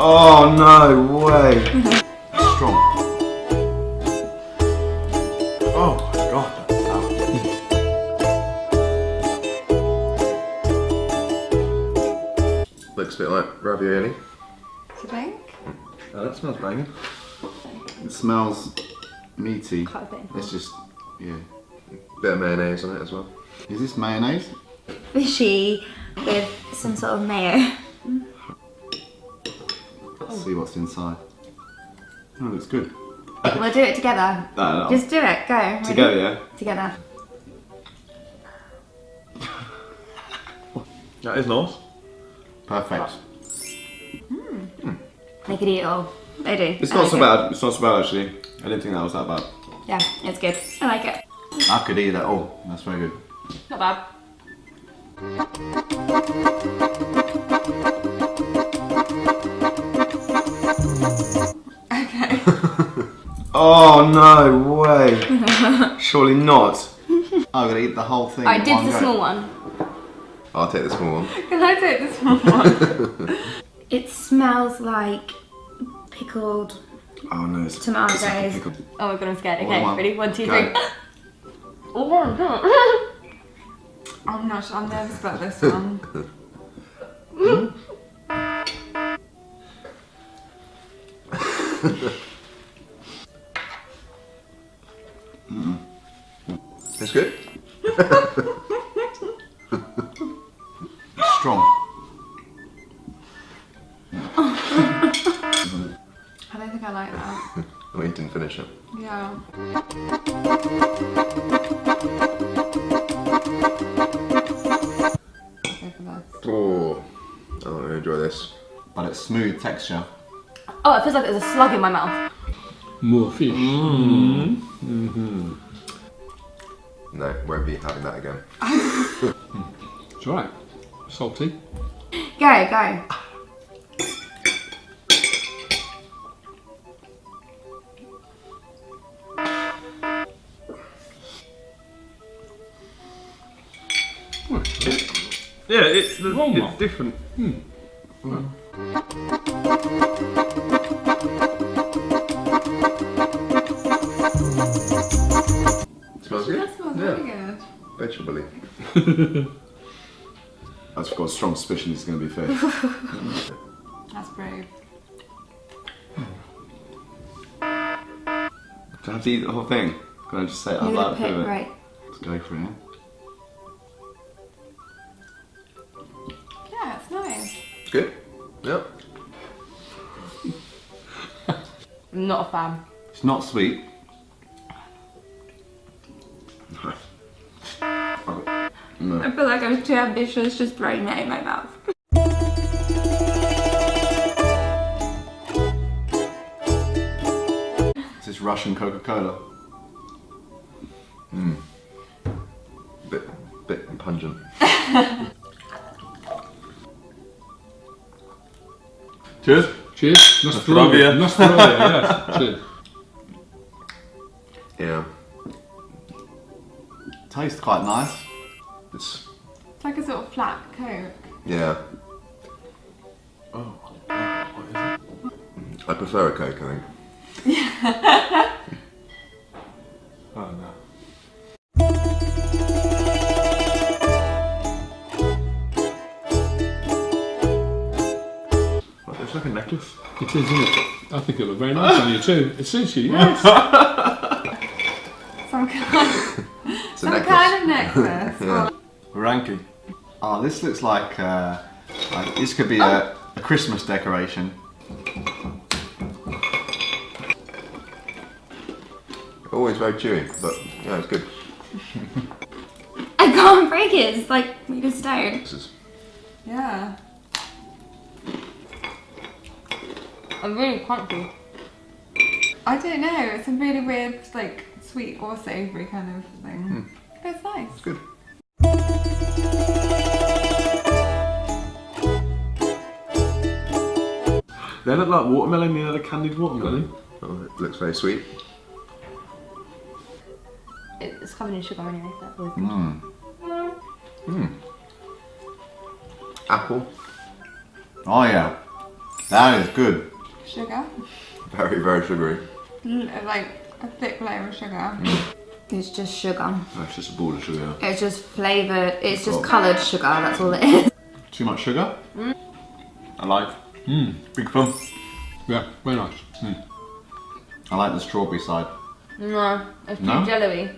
Oh no way. Strong. Oh my god, that's sour. Looks a bit like ravioli. Do you think? Oh, that smells banging. It smells meaty. Quite a bit. It's just, yeah. Bit of mayonnaise on it as well. Is this mayonnaise? Fishy with some sort of mayo. Let's see what's inside. Oh, looks good. We'll do it together. No, no. Just do it. Go. Ready? Together, yeah? Together. That is nice. Perfect. Hmm. Hmm. They could eat it all. They do. It's I not like so it. bad. It's not so bad actually. I didn't think that was that bad. Yeah, it's good. I like it. I could eat that all. That's very good. Not bad. Okay. Oh no way. Surely not. I'm gonna eat the whole thing. I did the go. small one. I'll take the small one. Can I take the small one? it smells like pickled Oh no, it's tomatoes. it's like a pickle. Oh my god, I'm scared. One, Okay, one. ready? One, two, Go. three. oh my god. I'm not I'm nervous about this one. It's good. Strong. I don't think I like that. We didn't finish it. Yeah. Oh, I don't really enjoy this. But it's smooth texture. Oh, it feels like there's a slug in my mouth. More fish. Mm-hmm. No, won't be having that again. It's alright. Salty. Go, go. Hmm. Yeah, it's, the, Wrong it's one. different. Hmm. Mm. Smells good. That smells yeah. really good. Vegetable I've got a strong suspicion it's gonna be fish. That's brave. Do I have to eat the whole thing? Can I just say it out loud gonna pick, for it? right. Let's go for it. yeah? Yeah, it's nice. It's good. Yep. I'm not a fan. It's not sweet. no. I feel like I'm too ambitious just throwing that in my mouth. This is Russian Coca-Cola. Mmm. Bit, bit pungent. Cheers. Cheers. Nostrovia. Nostrovia. Nostrovia, yes. Cheers. Yeah. Tastes quite nice. It's It's like a sort of flat coke. yeah. Oh, what is it? I prefer a Coke, I think. Yeah. oh no. It's like a necklace. It is, isn't it? I think it'll look very nice on you too. It suits you, yes. Some kind, It's some kind of necklace. Yeah. Ranky. Oh, this looks like, uh, like this could be a, a Christmas decoration. Always very chewy, but yeah, it's good. I can't break it. It's like made of stone. This Yeah. I'm really crunchy. I don't know. It's a really weird, like sweet or savoury kind of thing. But it's nice. it's good. They look like watermelon, you know, the candied watermelon. Oh, it looks very sweet. It's covered in sugar anyway. That was Mmm. Apple. Oh yeah. That is good. Sugar. Very, very sugary. Like a thick layer of sugar. It's just sugar. That's just a ball of sugar. It's just flavoured, it's just coloured sugar, that's all it is. Too much sugar? I like. Mm. Big fun. Yeah, very nice. Mm. I like the strawberry side. No, it's No? too jelly.